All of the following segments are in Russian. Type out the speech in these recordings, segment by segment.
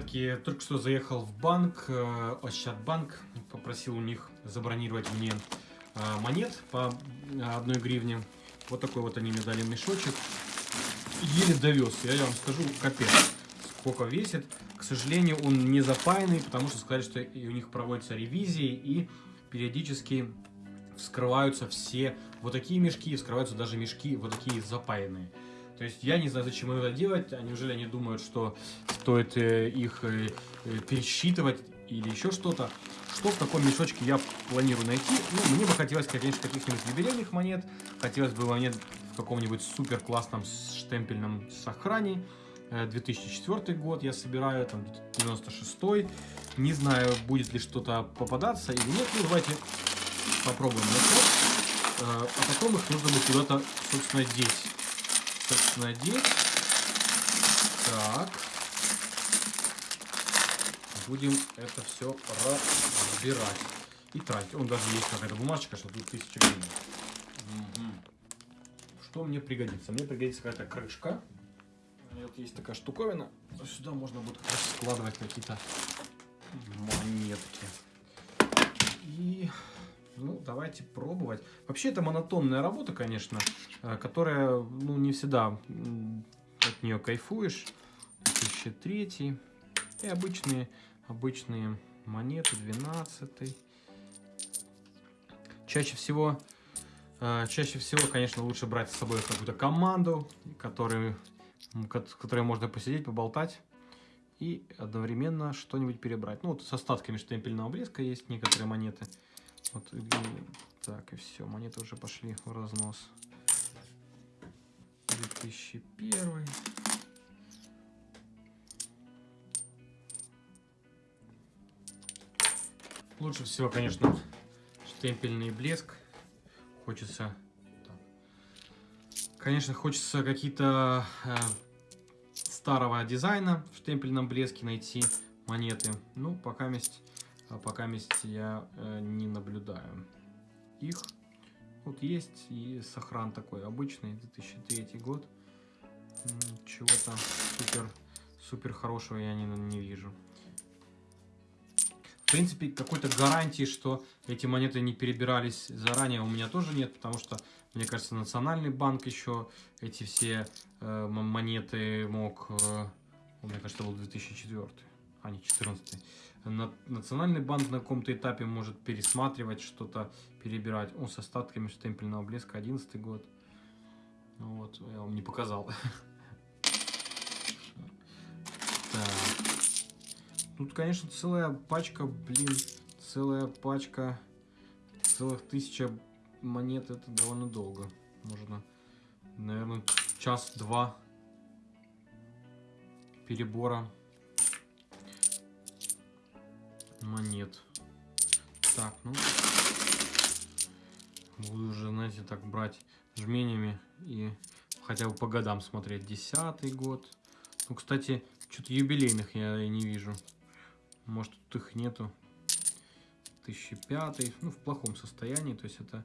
ребятки, только что заехал в банк, э, Ощадбанк, попросил у них забронировать мне э, монет по одной гривне. Вот такой вот они мне дали мешочек. Еле довез, я вам скажу, капец, сколько весит. К сожалению, он не запаянный, потому что сказали, что у них проводятся ревизии и периодически вскрываются все вот такие мешки, вскрываются даже мешки вот такие запаянные. То есть я не знаю, зачем это делать, а неужели они думают, что стоит э, их э, э, пересчитывать или еще что-то. Что в таком мешочке я планирую найти? Ну, мне бы хотелось, конечно, каких-нибудь юбилейных монет. Хотелось бы монет в каком-нибудь супер классном штемпельном сохране. 2004 год я собираю, там 96 -й. Не знаю, будет ли что-то попадаться или нет. Ну, давайте попробуем. А потом их нужно будет куда-то, собственно, деть собственно, деть. Так. Будем это все разбирать и тратить. Он даже есть какая-то бумажка, что тут 1000 гривен. Угу. Что мне пригодится? Мне пригодится какая-то крышка. Вот есть такая штуковина. Сюда можно будет складывать какие-то монетки. И ну, давайте пробовать. Вообще, это монотонная работа, конечно, э, которая, ну, не всегда от нее кайфуешь. 2003 и обычные, обычные монеты, 12 Чаще всего, э, чаще всего, конечно, лучше брать с собой какую-то команду, которую, которой можно посидеть, поболтать и одновременно что-нибудь перебрать. Ну, вот с остатками штемпельного блеска есть некоторые монеты. Вот, и, так, и все, монеты уже пошли в разнос. 2001. Лучше всего, конечно, штемпельный блеск. Хочется... Конечно, хочется какие-то э, старого дизайна в штемпельном блеске найти монеты. Ну, пока есть а пока месте я э, не наблюдаю их. Вот есть и сохран такой обычный, 2003 год. Чего-то супер, супер хорошего я не, не вижу. В принципе, какой-то гарантии, что эти монеты не перебирались заранее, у меня тоже нет, потому что, мне кажется, Национальный банк еще эти все э, монеты мог... Э, мне кажется, был 2004, а не 14 Национальный банк на каком-то этапе может пересматривать что-то, перебирать. Он с остатками штемпельного блеска 11 год. Ну вот, я вам не показал. Тут, конечно, целая пачка, блин, целая пачка, целых тысяча монет, это довольно долго. Можно, наверное, час-два перебора монет. Так, ну, буду уже, знаете, так брать жменями и хотя бы по годам смотреть. Десятый год. Ну, кстати, что-то юбилейных я не вижу. Может, тут их нету. 1005, ну, в плохом состоянии, то есть это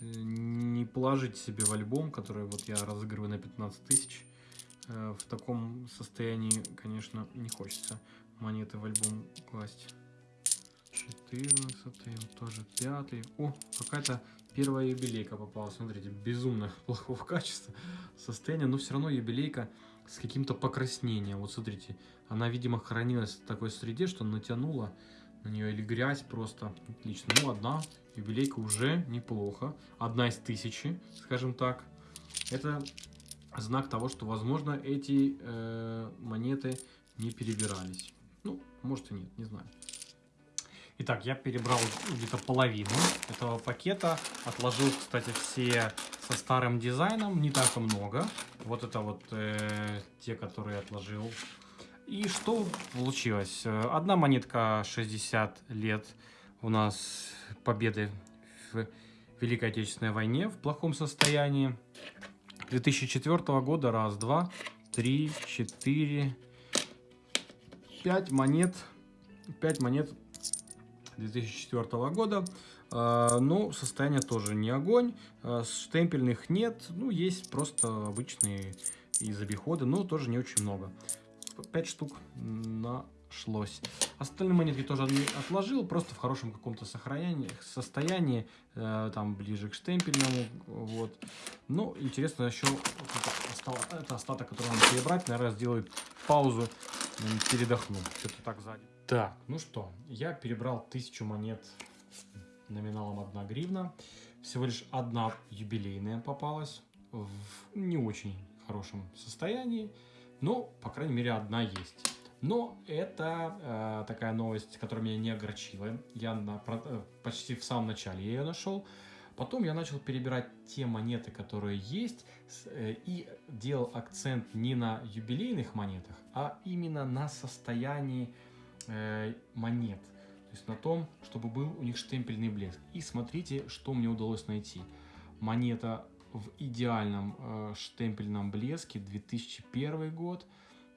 э, не положить себе в альбом, который вот я разыгрываю на 15 тысяч. Э, в таком состоянии, конечно, не хочется монеты в альбом класть. 14, тоже 5. О, какая-то первая юбилейка попалась. Смотрите, безумно плохого качества состояние, но все равно юбилейка с каким-то покраснением. Вот смотрите, она, видимо, хранилась в такой среде, что натянула на нее или грязь просто. Отлично. Ну, одна юбилейка уже неплохо. Одна из тысячи, скажем так. Это знак того, что, возможно, эти э, монеты не перебирались. Ну, может и нет, не знаю. Итак, я перебрал где-то половину этого пакета. Отложил, кстати, все со старым дизайном. Не так много. Вот это вот э, те, которые отложил. И что получилось? Одна монетка 60 лет у нас победы в Великой Отечественной войне в плохом состоянии. 2004 года раз, два, три, четыре, пять монет. Пять монет 2004 года. А, ну, состояние тоже не огонь. А, штемпельных нет. Ну, есть просто обычные из обихода, но тоже не очень много. 5 штук нашлось. Остальные монетки тоже отложил, просто в хорошем каком-то сохранении, состоянии, э, там ближе к штемпельному, вот. Ну, интересно еще, это, остаток, который надо перебрать, наверное, сделаю паузу, передохну, что-то так сзади. Так, ну что, я перебрал тысячу монет номиналом 1 гривна, всего лишь одна юбилейная попалась, в не очень хорошем состоянии, но, по крайней мере, одна есть. Но это э, такая новость, которая меня не огорчила. Я на, э, почти в самом начале ее нашел. Потом я начал перебирать те монеты, которые есть, э, и делал акцент не на юбилейных монетах, а именно на состоянии э, монет. То есть на том, чтобы был у них штемпельный блеск. И смотрите, что мне удалось найти. Монета в идеальном э, штемпельном блеске 2001 год.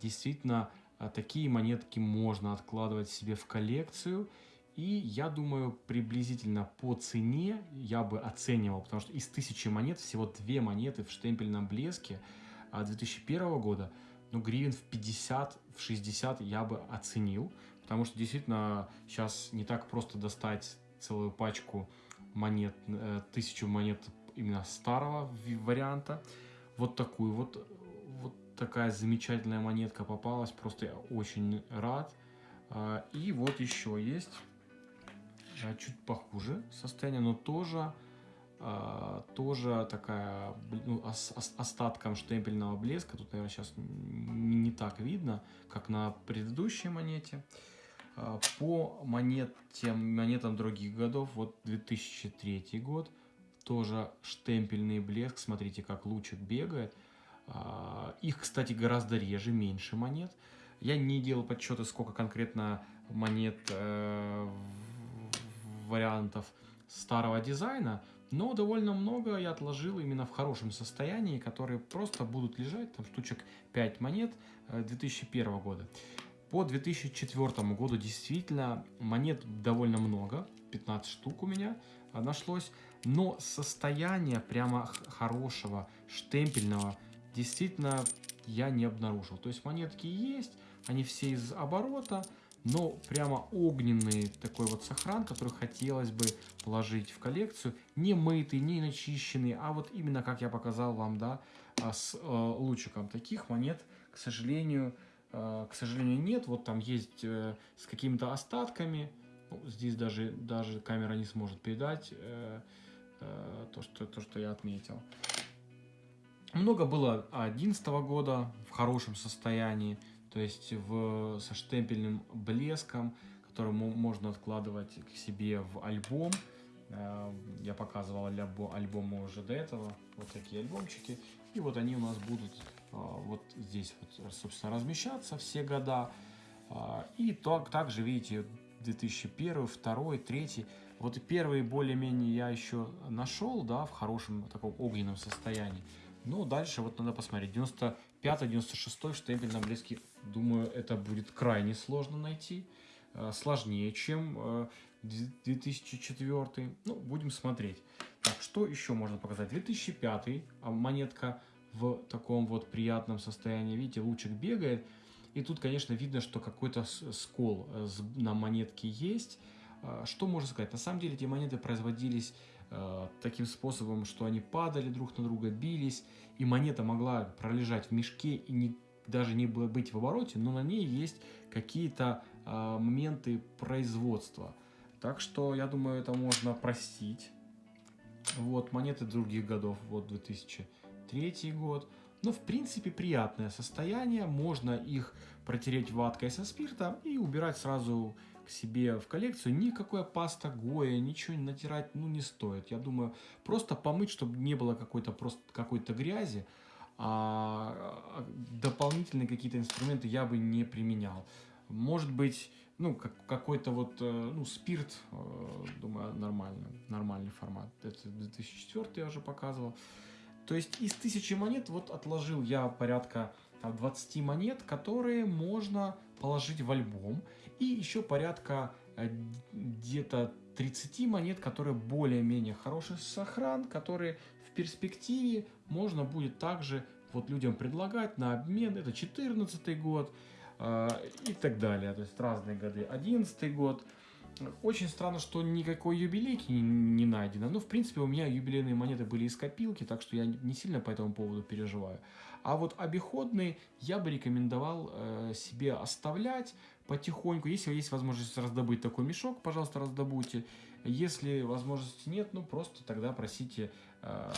Действительно, э, такие монетки можно откладывать себе в коллекцию. И я думаю, приблизительно по цене я бы оценивал, потому что из тысячи монет всего две монеты в штемпельном блеске 2001 а года, ну, гривен в 50, в 60 я бы оценил, потому что действительно сейчас не так просто достать целую пачку монет, э, тысячу монет именно старого варианта. Вот такую вот, вот такая замечательная монетка попалась. Просто я очень рад. А, и вот еще есть а, чуть похуже состояние, но тоже тоже такая ну, остатком штемпельного блеска. Тут, наверное, сейчас не, так видно, как на предыдущей монете. По монете, монетам других годов, вот 2003 год, тоже штемпельный блеск. Смотрите, как лучик бегает. А, их, кстати, гораздо реже, меньше монет. Я не делал подсчеты, сколько конкретно монет э, вариантов старого дизайна, но довольно много я отложил именно в хорошем состоянии, которые просто будут лежать, там штучек 5 монет 2001 э, года. По 2004 году действительно монет довольно много, 15 штук у меня нашлось но состояние прямо хорошего, штемпельного, действительно я не обнаружил. То есть монетки есть, они все из оборота, но прямо огненный такой вот сохран, который хотелось бы положить в коллекцию, не мытый, не начищенный, а вот именно как я показал вам, да, а, с э, лучиком. Таких монет, к сожалению, э, к сожалению, нет. Вот там есть э, с какими-то остатками, ну, здесь даже, даже камера не сможет передать, э, Э, то, что, то, что я отметил. Много было 2011 года в хорошем состоянии, то есть в, со штемпельным блеском, который можно откладывать к себе в альбом. Э, я показывал альбомы уже до этого, вот такие альбомчики. И вот они у нас будут э, вот здесь, вот, собственно, размещаться все года. И так, также, видите, 2001, 2002, 2003 вот первые более-менее я еще нашел, да, в хорошем таком огненном состоянии. Но дальше вот надо посмотреть. 95-96 штемпель на блеске, думаю, это будет крайне сложно найти. Э, сложнее, чем 2004. Э, ну, будем смотреть. Так, что еще можно показать? 2005 а монетка в таком вот приятном состоянии. Видите, лучик бегает. И тут, конечно, видно, что какой-то скол э, на монетке есть. Что можно сказать? На самом деле эти монеты производились таким способом, что они падали друг на друга, бились, и монета могла пролежать в мешке и не, даже не быть в обороте, но на ней есть какие-то э, моменты производства. Так что, я думаю, это можно простить. Вот, монеты других годов, вот 2003 год. Но, в принципе, приятное состояние. Можно их протереть ваткой со спирта и убирать сразу себе в коллекцию, никакой паста Гоя, ничего натирать ну, не стоит. Я думаю, просто помыть, чтобы не было какой-то просто какой-то грязи, а, дополнительные какие-то инструменты я бы не применял. Может быть, ну, как, какой-то вот, э, ну, спирт, э, думаю, нормально, нормальный формат. Это 2004 я уже показывал. То есть из тысячи монет вот отложил я порядка там, 20 монет, которые можно положить в альбом. И еще порядка э, где-то 30 монет, которые более-менее хороший сохран, которые перспективе можно будет также вот людям предлагать на обмен. Это 14 год. э, и так далее. То есть разные годы. 11 год. Очень странно, что никакой юбилейки не, не найдено. Ну, в принципе, у меня юбилейные монеты были из копилки, так что я не сильно по этому поводу переживаю. А вот обиходные я бы рекомендовал э, себе оставлять потихоньку. Если есть возможность раздобыть такой мешок, пожалуйста, раздобудьте. Если возможности нет, ну просто тогда просите,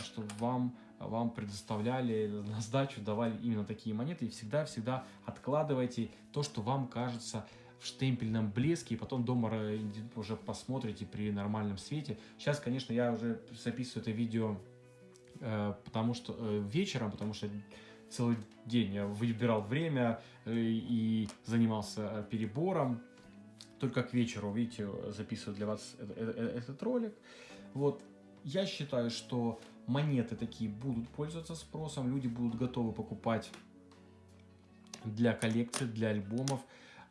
чтобы вам, вам предоставляли на сдачу, давали именно такие монеты. И всегда-всегда откладывайте то, что вам кажется в штемпельном блеске, и потом дома уже посмотрите при нормальном свете. Сейчас, конечно, я уже записываю это видео, э, потому что э, вечером, потому что целый день я выбирал время э, и занимался перебором. Только к вечеру, видите, записываю для вас этот ролик. Вот, я считаю, что монеты такие будут пользоваться спросом, люди будут готовы покупать для коллекции, для альбомов.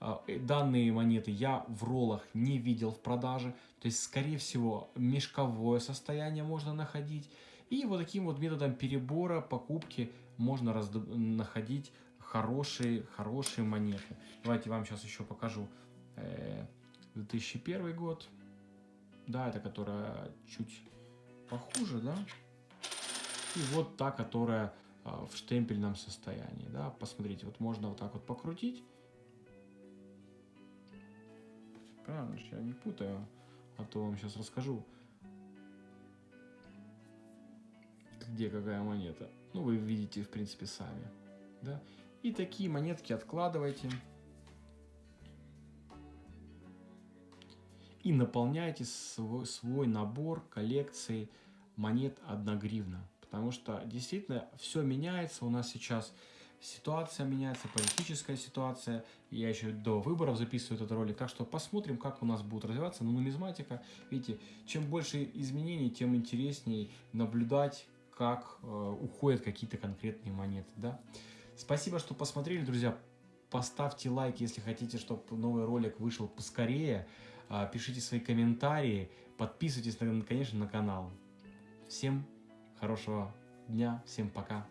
А, э, данные монеты я в роллах не видел в продаже, то есть, скорее всего, мешковое состояние можно находить. И вот таким вот методом перебора, покупки можно находить хорошие, хорошие монеты. Давайте вам сейчас еще покажу. 2001 э, год. Да, это которая чуть похуже, да. И вот та, которая а, в штемпельном состоянии, да. Посмотрите, вот можно вот так вот покрутить. Правильно, я не путаю, а то вам сейчас расскажу, где какая монета. Ну, вы видите, в принципе, сами. Да? И такие монетки откладывайте. И наполняйте свой, свой набор коллекции монет 1 гривна. Потому что действительно все меняется у нас сейчас ситуация меняется, политическая ситуация. Я еще до выборов записываю этот ролик, так что посмотрим, как у нас будет развиваться. Но нумизматика, видите, чем больше изменений, тем интереснее наблюдать, как э, уходят какие-то конкретные монеты. Да? Спасибо, что посмотрели, друзья. Поставьте лайк, если хотите, чтобы новый ролик вышел поскорее. Э, пишите свои комментарии, подписывайтесь, конечно, на канал. Всем хорошего дня, всем пока.